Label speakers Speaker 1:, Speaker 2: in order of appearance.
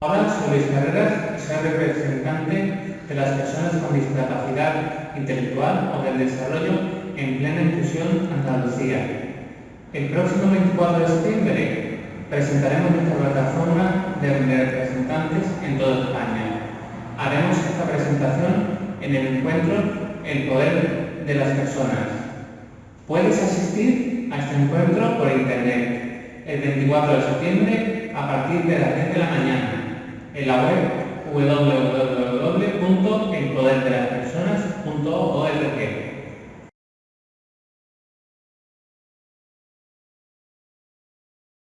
Speaker 1: Hola, soy Luis Carreras y soy representante de las personas con discapacidad intelectual o del desarrollo en plena inclusión Andalucía. El próximo 24 de septiembre presentaremos nuestra plataforma de representantes en toda España. Haremos esta presentación en el encuentro El Poder de las Personas. Puedes asistir a este encuentro por internet el 24 de septiembre a partir de las 10 de la mañana en la web www.elpoderdelaspersonas.org.